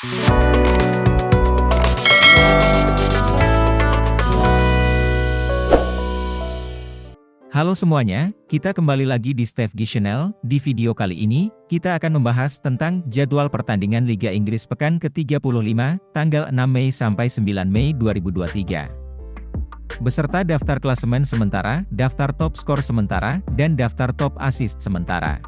Halo semuanya, kita kembali lagi di Steve G Channel. Di video kali ini, kita akan membahas tentang jadwal pertandingan Liga Inggris pekan ke-35, tanggal 6 Mei sampai 9 Mei 2023. Beserta daftar klasemen sementara, daftar top skor sementara, dan daftar top assist sementara.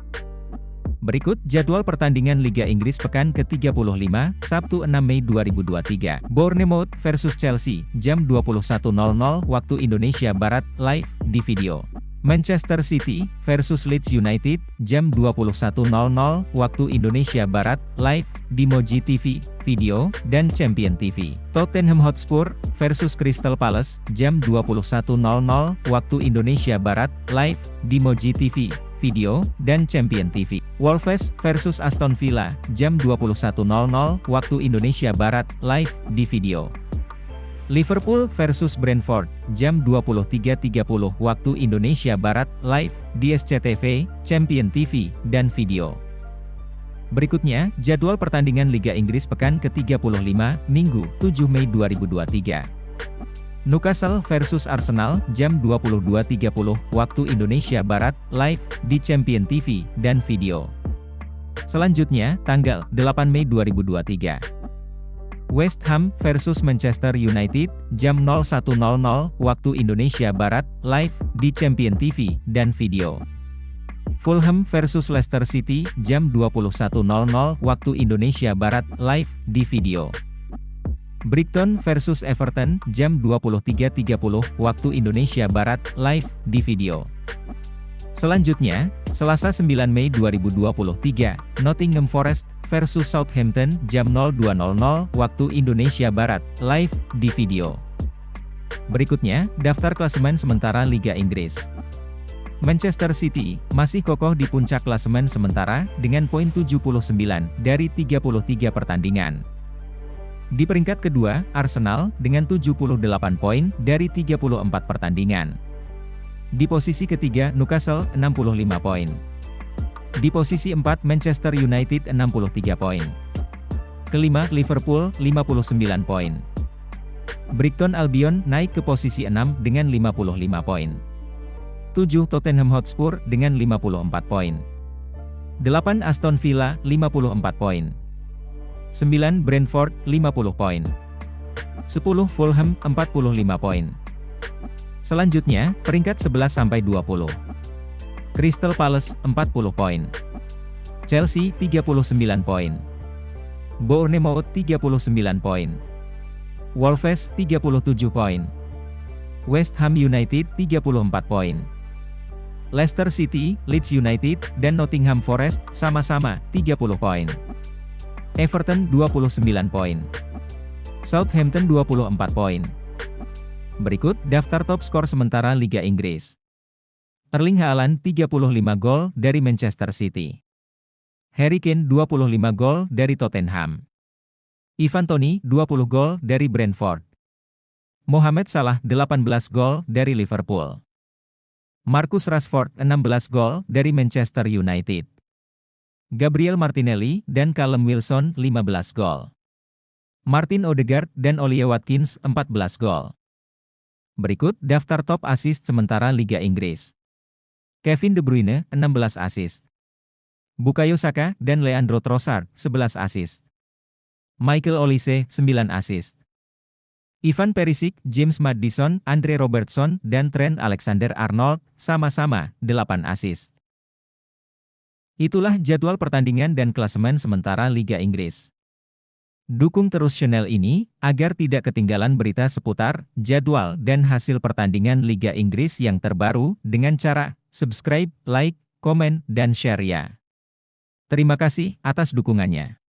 Berikut jadwal pertandingan Liga Inggris pekan ke-35, Sabtu 6 Mei 2023. Bournemouth versus Chelsea, jam 21.00 waktu Indonesia Barat, live di video. Manchester City versus Leeds United, jam 21.00 waktu Indonesia Barat, live di Moji TV, video, dan Champion TV. Tottenham Hotspur versus Crystal Palace, jam 21.00 waktu Indonesia Barat, live di Moji TV, video, dan Champion TV. Wolves versus Aston Villa, jam 21.00 waktu Indonesia Barat, live di video. Liverpool versus Brentford, jam 23.30 waktu Indonesia Barat, live, di SCTV, Champion TV, dan video. Berikutnya, jadwal pertandingan Liga Inggris pekan ke-35, Minggu, 7 Mei 2023. Newcastle versus Arsenal, jam 22.30 waktu Indonesia Barat, live, di Champion TV, dan video. Selanjutnya, tanggal 8 Mei 2023. West Ham versus Manchester United, jam 01.00 waktu Indonesia Barat, live, di Champion TV, dan video. Fulham versus Leicester City, jam 21.00 waktu Indonesia Barat, live, di video. Brighton versus Everton, jam 23.30 waktu Indonesia Barat, live, di video. Selanjutnya, Selasa 9 Mei 2023, Nottingham Forest versus Southampton jam 02.00 waktu Indonesia Barat, live di video. Berikutnya, daftar klasemen sementara Liga Inggris. Manchester City masih kokoh di puncak klasemen sementara dengan poin 79 dari 33 pertandingan. Di peringkat kedua, Arsenal dengan 78 poin dari 34 pertandingan. Di posisi ketiga, Newcastle 65 poin. Di posisi 4 Manchester United 63 poin. Kelima Liverpool 59 poin. Brighton Albion naik ke posisi 6 dengan 55 poin. 7 Tottenham Hotspur dengan 54 poin. 8 Aston Villa 54 poin. 9 Brentford 50 poin. 10 Fulham 45 poin. Selanjutnya, peringkat 11 sampai 20. Crystal Palace 40 poin. Chelsea 39 poin. Bournemouth 39 poin. Wolves 37 poin. West Ham United 34 poin. Leicester City, Leeds United, dan Nottingham Forest sama-sama 30 poin. Everton 29 poin. Southampton 24 poin. Berikut daftar top skor sementara Liga Inggris. Erling Haaland 35 gol dari Manchester City. Harry Kane 25 gol dari Tottenham. Ivan Toney 20 gol dari Brentford. Mohamed Salah 18 gol dari Liverpool. Marcus Rashford 16 gol dari Manchester United. Gabriel Martinelli dan Callum Wilson 15 gol. Martin Odegaard dan Ollie Watkins 14 gol. Berikut daftar top assist sementara Liga Inggris. Kevin De Bruyne, 16 assist. Bukayo Saka dan Leandro Trossard, 11 assist. Michael Olise, 9 assist. Ivan Perisic, James Maddison, Andre Robertson, dan Trent Alexander-Arnold, sama-sama, 8 assist. Itulah jadwal pertandingan dan klasemen sementara Liga Inggris. Dukung terus channel ini, agar tidak ketinggalan berita seputar, jadwal, dan hasil pertandingan Liga Inggris yang terbaru, dengan cara subscribe, like, komen, dan share ya. Terima kasih atas dukungannya.